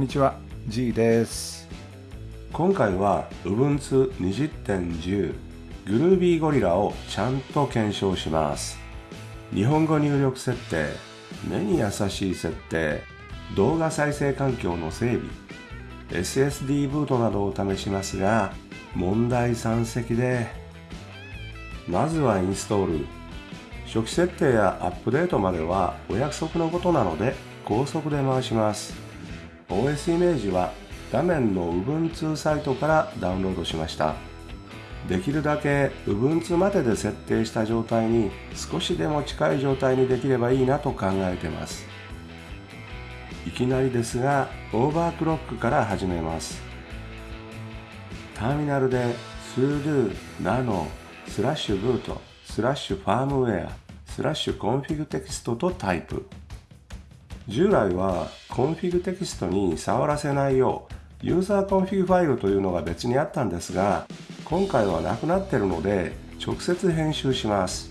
んにちは G です。今回は Ubuntu 20.10グルービーゴリラをちゃんと検証します。日本語入力設定目に優しい設定動画再生環境の整備 SSD ブートなどを試しますが問題山積で。まずはインストール。初期設定やアップデートまではお約束のことなので高速で回します。OS イメージは画面の Ubuntu サイトからダウンロードしました。できるだけ Ubuntu までで設定した状態に少しでも近い状態にできればいいなと考えてます。いきなりですがオーバークロックから始めます。ターミナルで sudo nano slash boot slash firmware slash config text とタイプ。従来は config text に触らせないよう user config file というのが別にあったんですが今回はなくなってるので直接編集します。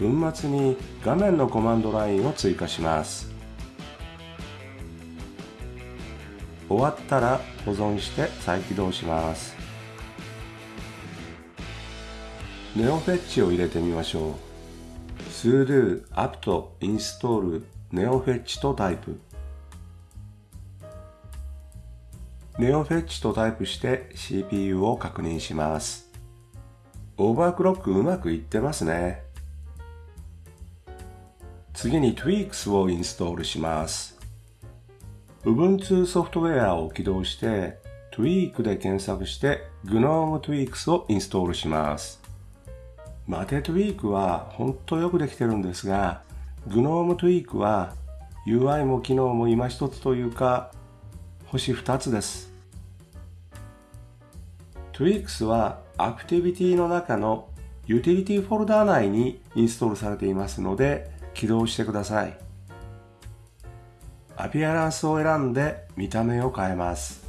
文末に画面のコマンドラインを追加します。終わったら保存して再起動します。ネオフェッチを入れてみましょう。Sudo apt install ネオフェッチとタイプ。ネオフェッチとタイプして CPU を確認します。オーバークロックうまくいってますね。次に Tweaks をインストールします。Ubuntu ソフトウェアを起動して Tweak で検索して GNOME Tweaks をインストールします。マテ Tweak は本当よくできてるんですが GNOME Tweak は UI も機能も今一つというか星2つです。Tweaks はアクティビティの中のユーティリティフォルダー内にインストールされていますので起動してください。アピアランスを選んで見た目を変えます。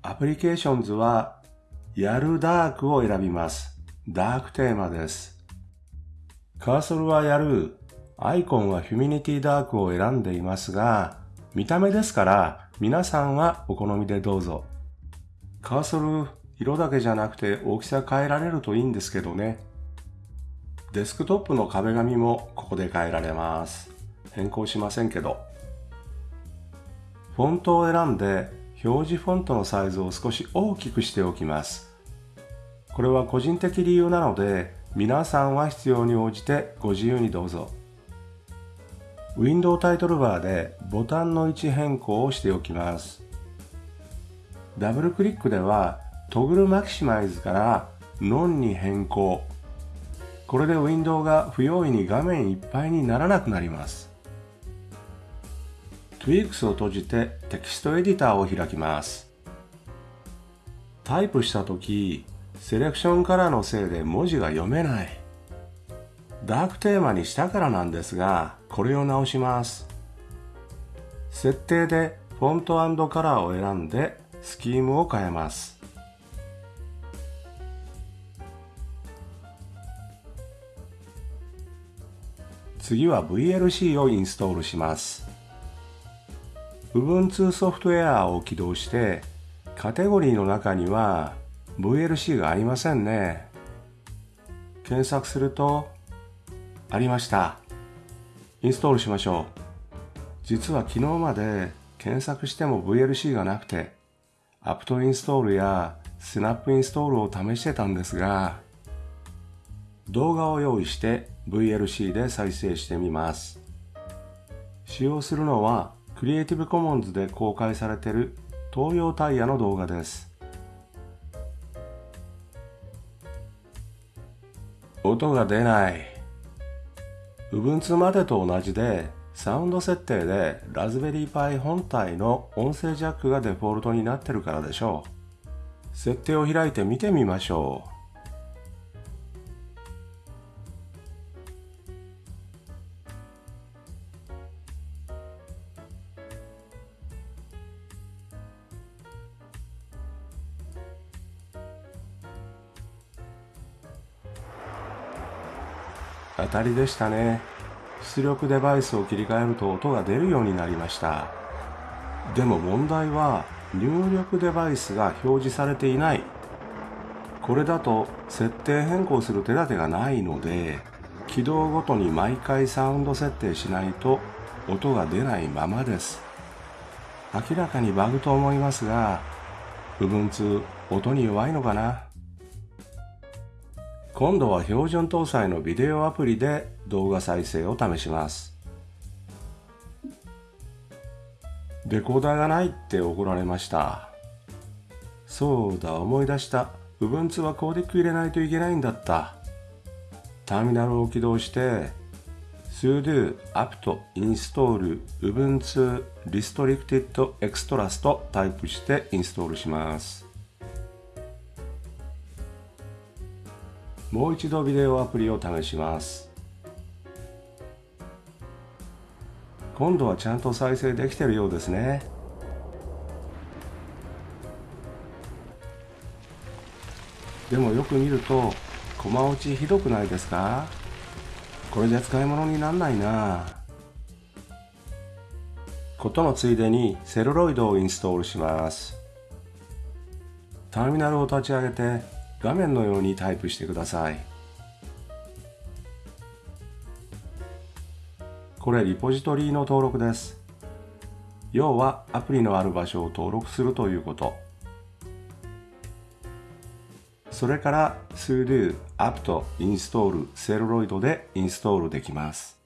アプリケーションズはやるダークを選びます。ダークテーマです。カーソルはやる、アイコンはヒュミニティダークを選んでいますが、見た目ですから皆さんはお好みでどうぞ。カーソル、色だけじゃなくて大きさ変えられるといいんですけどね。デスクトップの壁紙もここで変えられます。変更しませんけど。フォントを選んで表示フォントのサイズを少し大きくしておきます。これは個人的理由なので皆さんは必要に応じてご自由にどうぞ。ウィンドウタイトルバーでボタンの位置変更をしておきます。ダブルクリックではトグルマキシマイズからノンに変更。これでウィンドウが不用意に画面いっぱいにならなくなります。Tweaks を閉じてテキストエディターを開きます。タイプしたとき、セレクションからのせいで文字が読めない。ダークテーマにしたからなんですが、これを直します。設定でフォントカラーを選んでスキームを変えます。次は VLC をインストールします。Ubuntu ソフトウェアを起動してカテゴリーの中には VLC がありませんね。検索すると、ありました。インストールしましょう。実は昨日まで検索しても VLC がなくて、アプトインストールやスナップインストールを試してたんですが、動画を用意して VLC で再生してみます。使用するのは Creative Commons で公開されている東洋タイヤの動画です。音が出ない。Ubuntu までと同じで、サウンド設定でラズベリーパイ本体の音声ジャックがデフォルトになってるからでしょう。設定を開いて見てみましょう。当たりでしたね。出力デバイスを切り替えると音が出るようになりました。でも問題は入力デバイスが表示されていないこれだと設定変更する手立てがないので起動ごとに毎回サウンド設定しないと音が出ないままです明らかにバグと思いますが Ubuntu 音に弱いのかな？今度は標準搭載のビデオアプリで動画再生を試します。レコーダーがないって怒られました。そうだ思い出した。Ubuntu はコーデック入れないといけないんだった。ターミナルを起動して sudo apt install ubuntu restricted extras とタイプしてインストールします。もう一度ビデオアプリを試します。今度はちゃんと再生できてるようですね。でもよく見るとコマ落ちひどくないですか？これじゃ使い物になんないな。ことのついでにセルロイドをインストールします。ターミナルを立ち上げて画面のようにタイプしてください。これリポジトリの登録です。要はアプリのある場所を登録するということ。それから sudo apt install セルロイドでインストールできます。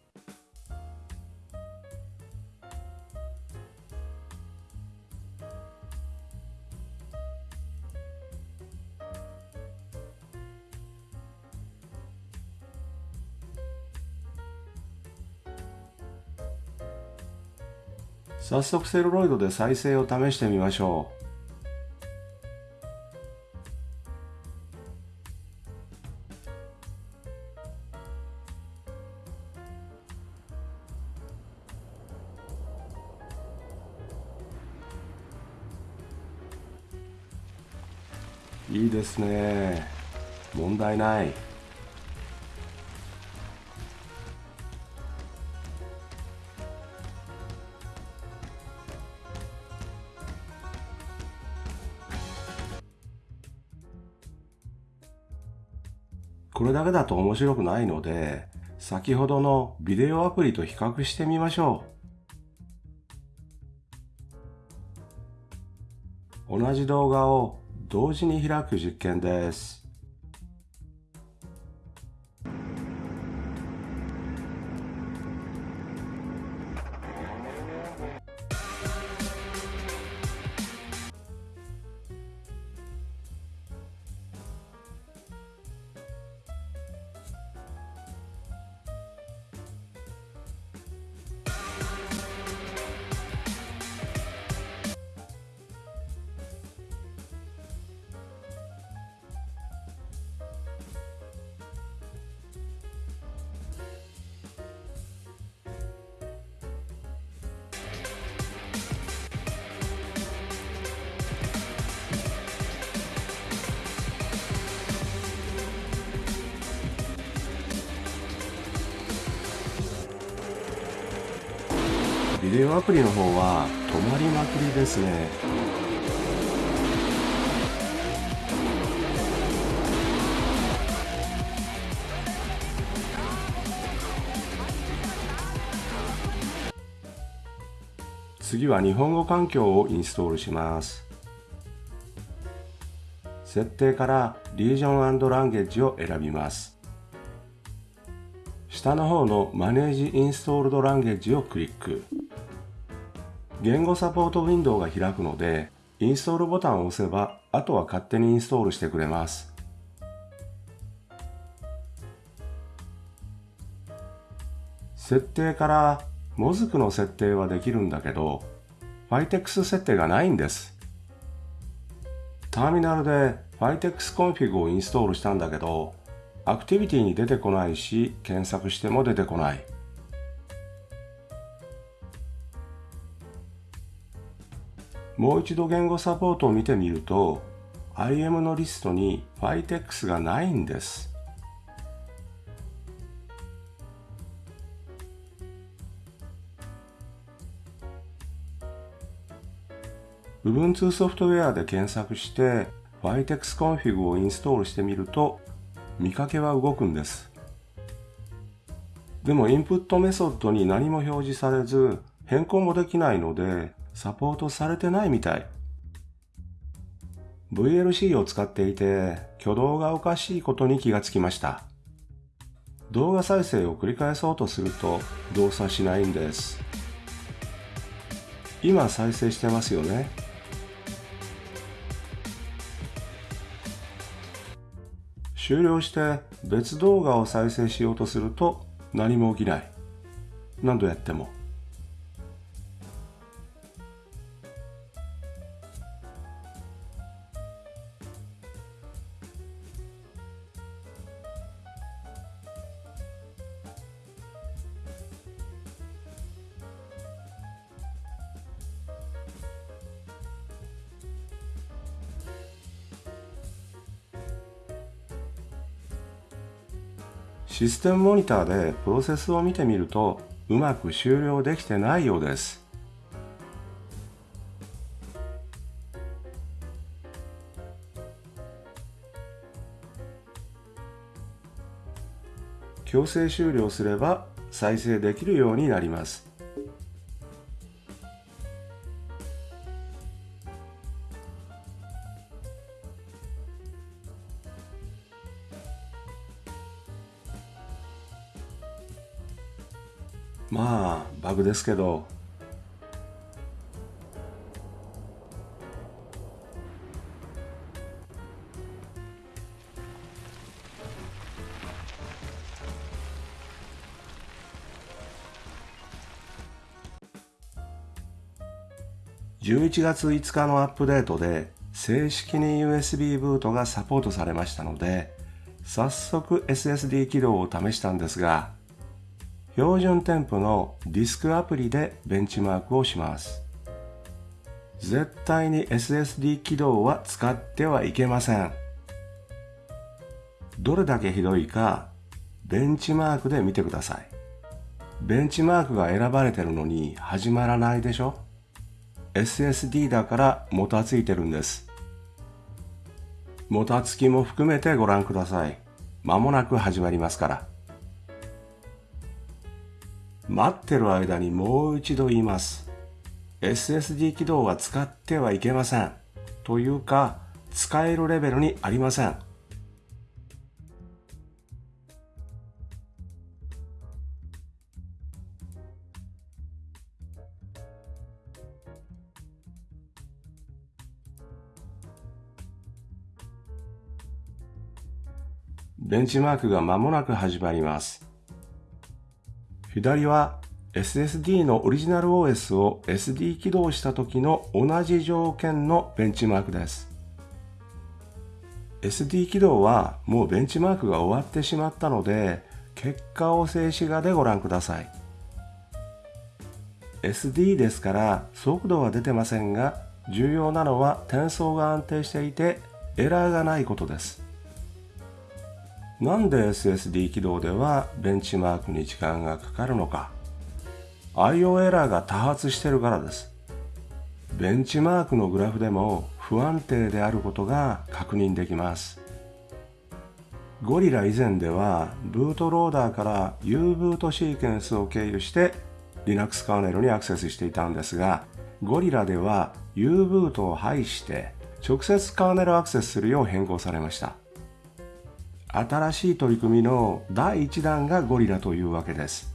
早速セルロイドで再生を試してみましょう。いいですね問題ないこれだけだと面白くないので先ほどのビデオアプリと比較してみましょう同じ動画を同時に開く実験です。デオアプリの方は止まりまくりですね。次は日本語環境をインストールします。設定からリージョンランゲージを選びます。下の方のマネージインストールドランゲージをクリック言語サポートウィンドウが開くので、インストールボタンを押せば、あとは勝手にインストールしてくれます。設定から、モズクの設定はできるんだけど、Fitex 設定がないんです。ターミナルで Fitex config をインストールしたんだけど、アクティビティに出てこないし、検索しても出てこない。もう一度言語サポートを見てみると IM のリストに Fitex がないんです。Ubuntu ソフトウェアで検索して Vitex config をインストールしてみると見かけは動くんです。でもインプットメソッドに何も表示されず変更もできないのでサポートされてないみたい。VLC を使っていて挙動がおかしいことに気がつきました。動画再生を繰り返そうとすると動作しないんです。今再生してますよね。終了して別動画を再生しようとすると何も起きない。何度やっても。システムモニターでプロセスを見てみるとうまく終了できてないようです。強制終了すれば再生できるようになります。ですけど11月5日のアップデートで正式に USB ブートがサポートされましたので早速 SSD 起動を試したんですが標準添付のディスクアプリでベンチマークをします。絶対に SSD 起動は使ってはいけません。どれだけひどいかベンチマークで見てください。ベンチマークが選ばれてるのに始まらないでしょ ?SSD だからもたついてるんです。もたつきも含めてご覧ください。まもなく始まりますから。待ってる間にもう一度言います。SSD 起動は使ってはいけません。というか、使えるレベルにありません。ベンチマークが間もなく始まります。左は SSD のオリジナル OS を SD 起動した時の同じ条件のベンチマークです。SD 起動はもうベンチマークが終わってしまったので結果を静止画でご覧ください。SD ですから速度は出てませんが重要なのは転送が安定していてエラーがないことです。なんで SSD 起動ではベンチマークに時間がかかるのか。IO エラーが多発してるからです。ベンチマークのグラフでも不安定であることが確認できます。ゴリラ以前ではブートローダーから U ブートシーケンスを経由して Linux カーネルにアクセスしていたんですがゴリラでは U ブートを排して直接カーネルアクセスするよう変更されました。新しい取り組みの第1弾がゴリラというわけです。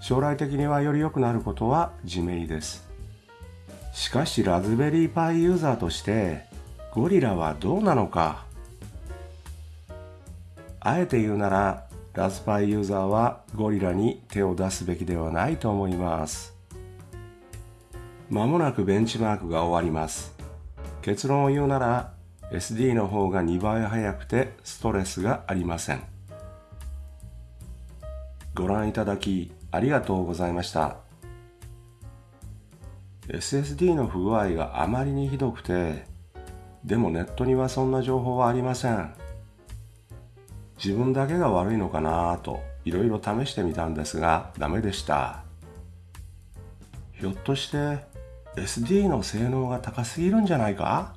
将来的にはより良くなることは自明です。しかしラズベリーパイユーザーとしてゴリラはどうなのかあえて言うならラズパイユーザーはゴリラに手を出すべきではないと思います。まもなくベンチマークが終わります。結論を言うなら SD の方が2倍速くてストレスがありません。ご覧いただきありがとうございました。SSD の不具合があまりにひどくて、でもネットにはそんな情報はありません。自分だけが悪いのかなぁといろいろ試してみたんですがダメでした。ひょっとして SD の性能が高すぎるんじゃないか？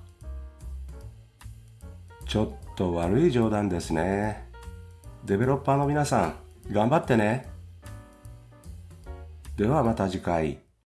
ちょっと悪い冗談ですね。デベロッパーの皆さん、頑張ってね。ではまた次回。